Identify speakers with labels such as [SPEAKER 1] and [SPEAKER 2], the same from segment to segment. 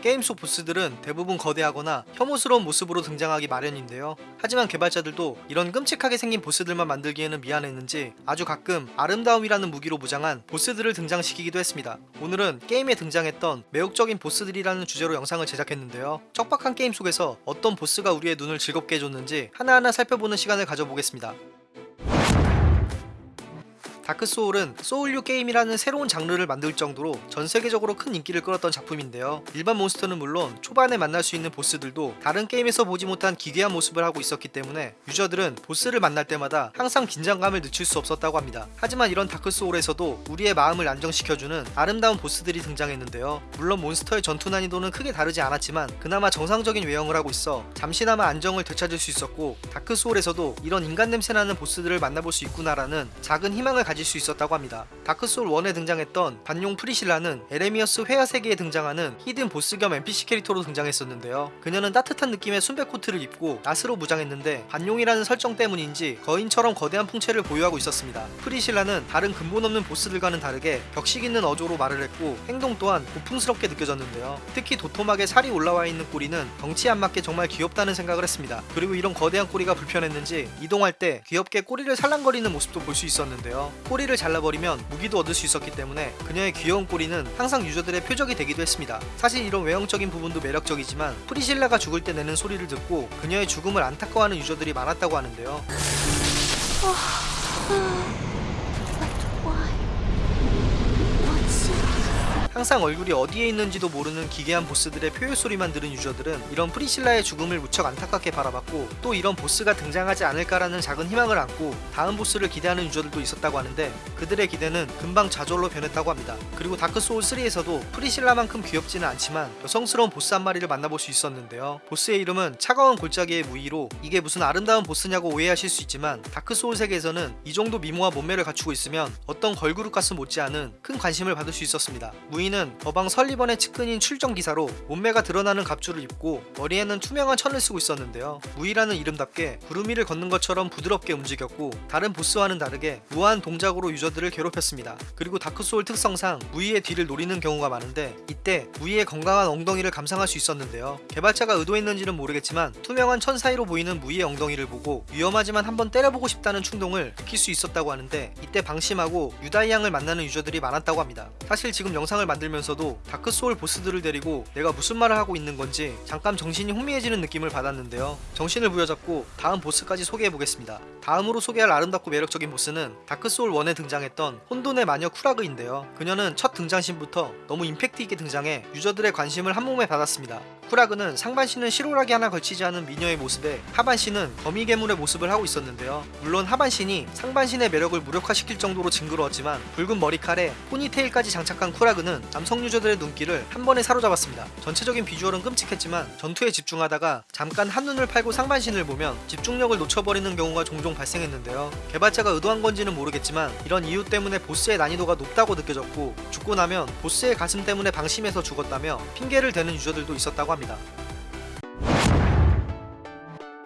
[SPEAKER 1] 게임 속 보스들은 대부분 거대하거나 혐오스러운 모습으로 등장하기 마련인데요. 하지만 개발자들도 이런 끔찍하게 생긴 보스들만 만들기에는 미안했는지 아주 가끔 아름다움이라는 무기로 무장한 보스들을 등장시키기도 했습니다. 오늘은 게임에 등장했던 매혹적인 보스들이라는 주제로 영상을 제작했는데요. 척박한 게임 속에서 어떤 보스가 우리의 눈을 즐겁게 해줬는지 하나하나 살펴보는 시간을 가져보겠습니다. 다크소울은 소울류 게임이라는 새로운 장르를 만들 정도로 전 세계적으로 큰 인기를 끌었던 작품인데요. 일반 몬스터는 물론 초반에 만날 수 있는 보스들도 다른 게임에서 보지 못한 기괴한 모습을 하고 있었기 때문에 유저들은 보스를 만날 때마다 항상 긴장감을 늦출 수 없었다고 합니다. 하지만 이런 다크소울에서도 우리의 마음을 안정시켜주는 아름다운 보스들이 등장했는데요. 물론 몬스터의 전투 난이도는 크게 다르지 않았지만 그나마 정상적인 외형을 하고 있어 잠시나마 안정을 되찾을 수 있었고 다크소울에서도 이런 인간 냄새나는 보스들을 만나볼 수 있구나라는 작은 희망을 가질 수 있었다고 합니다. 다크소울 1에 등장했던 반용 프리실라는 에레미어스 회화 세계에 등장하는 히든 보스 겸 NPC 캐릭터로 등장했었는데요. 그녀는 따뜻한 느낌의 순백 코트를 입고 낫으로 무장했는데 반용이라는 설정 때문인지 거인처럼 거대한 풍채를 보유하고 있었습니다. 프리실라는 다른 근본 없는 보스들과는 다르게 격식 있는 어조로 말을 했고 행동 또한 고풍스럽게 느껴졌는데요. 특히 도톰하게 살이 올라와 있는 꼬리는 덩치에 안 맞게 정말 귀엽다는 생각을 했습니다. 그리고 이런 거대한 꼬리가 불편했는지 이동할 때 귀엽게 꼬리를 살랑거리는 모습도 볼 수 있었는데요. 꼬리를 잘라버리면 무기도 얻을 수 있었기 때문에 그녀의 귀여운 꼬리는 항상 유저들의 표적이 되기도 했습니다. 사실 이런 외형적인 부분도 매력적이지만 프리실라가 죽을 때 내는 소리를 듣고 그녀의 죽음을 안타까워하는 유저들이 많았다고 하는데요. 항상 얼굴이 어디에 있는지도 모르는 기괴한 보스들의 포효 소리만 들은 유저들은 이런 프리실라의 죽음을 무척 안타깝게 바라봤고 또 이런 보스가 등장하지 않을까라는 작은 희망을 안고 다음 보스를 기대하는 유저들도 있었다고 하는데 그들의 기대는 금방 좌절로 변했다고 합니다. 그리고 다크 소울 3에서도 프리실라만큼 귀엽지는 않지만 여성스러운 보스 한 마리를 만나볼 수 있었는데요. 보스의 이름은 차가운 골짜기의 무희로 이게 무슨 아름다운 보스냐고 오해하실 수 있지만 다크 소울 세계에서는 이 정도 미모와 몸매를 갖추고 있으면 어떤 걸그룹 가수 못지않은 큰 관심을 받을 수 있었습니다. 무희는 법왕 설리번의 측근인 출정 기사로 몸매가 드러나는 갑주를 입고 머리에는 투명한 천을 쓰고 있었는데요. 무희라는 이름답게 구름 위를 걷는 것처럼 부드럽게 움직였고 다른 보스와는 다르게 무한 동작으로 유저들을 괴롭혔습니다. 그리고 다크소울 특성상 무희의 뒤를 노리는 경우가 많은데 이때 무희의 건강한 엉덩이를 감상할 수 있었는데요. 개발자가 의도했는지는 모르겠지만 투명한 천 사이로 보이는 무희의 엉덩이를 보고 위험하지만 한번 때려보고 싶다는 충동을 느낄 수 있었다고 하는데 이때 방심하고 유다희 양을 만나는 유저들이 많았다고 합니다. 사실 지금 영상을 만 들면서도 다크소울 보스들을 데리고 내가 무슨 말을 하고 있는 건지 잠깐 정신이 혼미해지는 느낌을 받았는데요. 정신을 부여잡고 다음 보스까지 소개해 보겠습니다. 다음으로 소개할 아름답고 매력적인 보스는 다크소울 1에 등장했던 혼돈의 마녀 쿠라그인데요. 그녀는 첫 등장신부터 너무 임팩트 있게 등장해 유저들의 관심을 한몸에 받았습니다. 쿠라그는 상반신은 실오라기 하나 걸치지 않은 미녀의 모습에 하반신은 거미 괴물의 모습을 하고 있었는데요. 물론 하반신이 상반신의 매력을 무력화시킬 정도로 징그러웠지만 붉은 머리칼에 포니테일까지 장착한 쿠라그는 남성 유저들의 눈길을 한 번에 사로잡았습니다. 전체적인 비주얼은 끔찍했지만 전투에 집중하다가 잠깐 한눈을 팔고 상반신을 보면 집중력을 놓쳐버리는 경우가 종종 발생했는데요. 개발자가 의도한 건지는 모르겠지만 이런 이유 때문에 보스의 난이도가 높다고 느껴졌고 죽고 나면 보스의 가슴 때문에 방심해서 죽었다며 핑계를 대는 유저들도 있었다고 합니다. 감사합니다.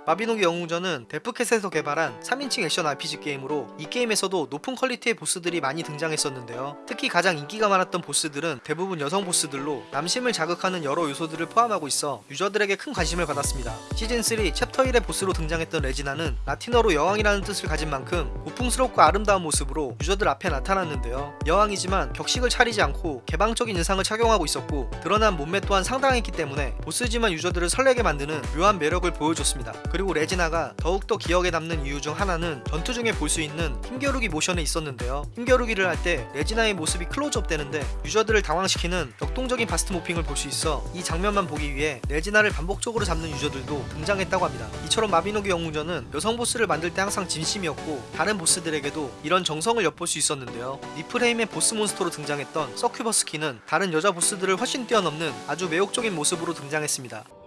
[SPEAKER 1] 마비노기 영웅전은 데브캣에서 개발한 3인칭 액션 RPG 게임으로 이 게임에서도 높은 퀄리티의 보스들이 많이 등장했었는데요. 특히 가장 인기가 많았던 보스들은 대부분 여성 보스들로 남심을 자극하는 여러 요소들을 포함하고 있어 유저들에게 큰 관심을 받았습니다. 시즌3 챕터 1의 보스로 등장했던 레지나는 라틴어로 여왕이라는 뜻을 가진 만큼 고풍스럽고 아름다운 모습으로 유저들 앞에 나타났는데요. 여왕이지만 격식을 차리지 않고 개방적인 의상을 착용하고 있었고 드러난 몸매 또한 상당했기 때문에 보스지만 유저들을 설레게 만드는 묘한 매력을 보여줬습니다. 그리고 레지나가 더욱더 기억에 남는 이유 중 하나는 전투 중에 볼 수 있는 힘겨루기 모션에 있었는데요. 힘겨루기를 할 때 레지나의 모습이 클로즈업 되는데 유저들을 당황시키는 역동적인 bust morphing을 볼 수 있어 이 장면만 보기 위해 레지나를 반복적으로 잡는 유저들도 등장했다고 합니다. 이처럼 마비노기 영웅전은 여성 보스를 만들 때 항상 진심이었고 다른 보스들에게도 이런 정성을 엿볼 수 있었는데요. 니플헤임의 보스 몬스터로 등장했던 서큐버스 퀸은 다른 여자 보스들을 훨씬 뛰어넘는 아주 매혹적인 모습으로 등장했습니다.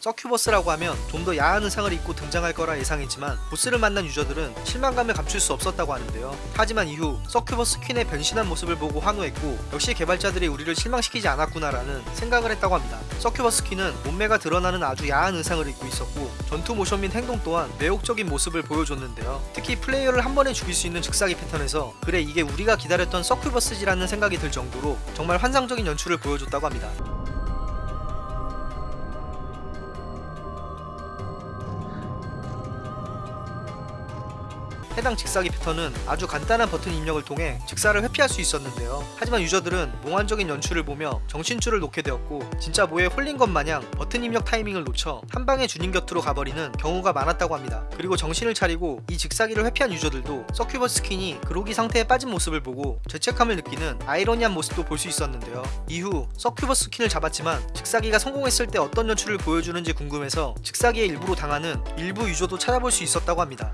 [SPEAKER 1] 서큐버스라고 하면 좀 더 야한 의상을 입고 등장할 거라 예상했지만 보스를 만난 유저들은 실망감을 감출 수 없었다고 하는데요. 하지만 이후 서큐버스 퀸의 변신한 모습을 보고 환호했고 역시 개발자들이 우리를 실망시키지 않았구나라는 생각을 했다고 합니다. 서큐버스 퀸은 몸매가 드러나는 아주 야한 의상을 입고 있었고 전투 모션 및 행동 또한 매혹적인 모습을 보여줬는데요. 특히 플레이어를 한 번에 죽일 수 있는 즉사기 패턴에서 그래 이게 우리가 기다렸던 서큐버스지라는 생각이 들 정도로 정말 환상적인 연출을 보여줬다고 합니다. 해당 즉사기 패턴은 아주 간단한 버튼 입력을 통해 즉사를 회피할 수 있었는데요. 하지만 유저들은 몽환적인 연출을 보며 정신줄을 놓게 되었고 진짜 뭐에 홀린 것 마냥 버튼 입력 타이밍을 놓쳐 한 방에 주님 곁으로 가버리는 경우가 많았다고 합니다. 그리고 정신을 차리고 이 즉사기를 회피한 유저들도 서큐버스 퀸이 그로기 상태에 빠진 모습을 보고 죄책감을 느끼는 아이러니한 모습도 볼 수 있었는데요. 이후 서큐버스 퀸을 잡았지만 즉사기가 성공했을 때 어떤 연출을 보여주는지 궁금해서 즉사기에 일부러 당하는 일부 유저도 찾아볼 수 있었다고 합니다.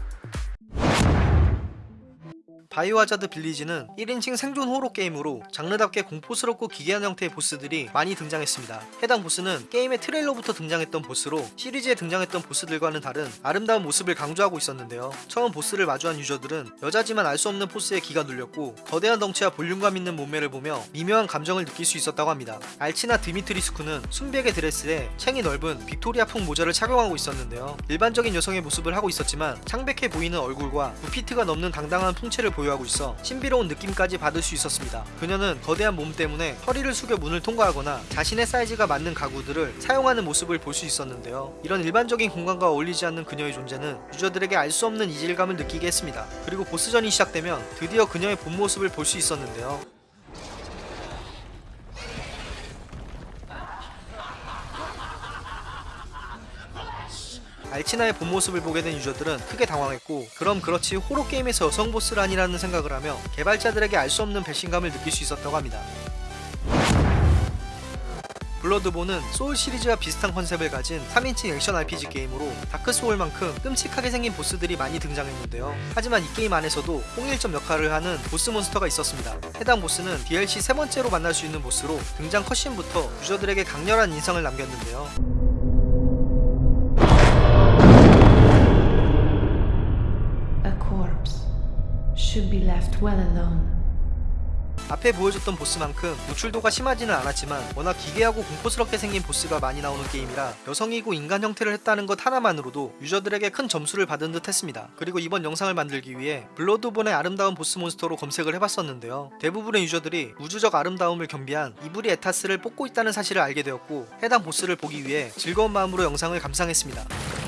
[SPEAKER 1] 바이오하자드 빌리지는 1인칭 생존 호러 게임으로 장르답게 공포스럽고 기괴한 형태의 보스들이 많이 등장했습니다. 해당 보스는 게임의 트레일러부터 등장했던 보스로 시리즈에 등장했던 보스들과는 다른 아름다운 모습을 강조하고 있었는데요. 처음 보스를 마주한 유저들은 여자지만 알 수 없는 포스에 기가 눌렸고 거대한 덩치와 볼륨감 있는 몸매를 보며 미묘한 감정을 느낄 수 있었다고 합니다. 알치나 드미트리스쿠는 순백의 드레스에 챙이 넓은 빅토리아풍 모자를 착용하고 있었는데요. 일반적인 여성의 모습을 하고 있었지만 창백해 보이는 얼굴과 9피트가 넘는 당당한 풍채를 보유하고 있어 신비로운 느낌까지 받을 수 있었습니다. 그녀는 거대한 몸 때문에 허리를 숙여 문을 통과하거나 자신의 사이즈가 맞는 가구들을 사용하는 모습을 볼 수 있었는데요. 이런 일반적인 공간과 어울리지 않는 그녀의 존재는 유저들에게 알 수 없는 이질감을 느끼게 했습니다. 그리고 보스전이 시작되면 드디어 그녀의 본 모습을 볼 수 있었는데요. 알치나의 본 모습을 보게 된 유저들은 크게 당황했고 그럼 그렇지 호러 게임에서 여성 보스라니라는 생각을 하며 개발자들에게 알 수 없는 배신감을 느낄 수 있었다고 합니다. 블러드본은 소울 시리즈와 비슷한 컨셉을 가진 3인칭 액션 RPG 게임으로 다크 소울만큼 끔찍하게 생긴 보스들이 많이 등장했는데요. 하지만 이 게임 안에서도 홍일점 역할을 하는 보스 몬스터가 있었습니다. 해당 보스는 DLC 세 번째로 만날 수 있는 보스로 등장 cutscene부터 유저들에게 강렬한 인상을 남겼는데요.
[SPEAKER 2] Should be left well alone.
[SPEAKER 1] 앞에 보여줬던 보스만큼 노출도가 심하지는 않았지만 워낙 기괴하고 공포스럽게 생긴 보스가 많이 나오는 게임이라 여성이고 인간 형태를 했다는 것 하나만으로도 유저들에게 큰 점수를 받은 듯 했습니다. 그리고 이번 영상을 만들기 위해 블러드본의 아름다운 보스 몬스터로 검색을 해봤었는데요. 대부분의 유저들이 우주적 아름다움을 겸비한 이브리 에타스를 뽑고 있다는 사실을 알게 되었고 해당 보스를 보기 위해 즐거운 마음으로 영상을 감상했습니다.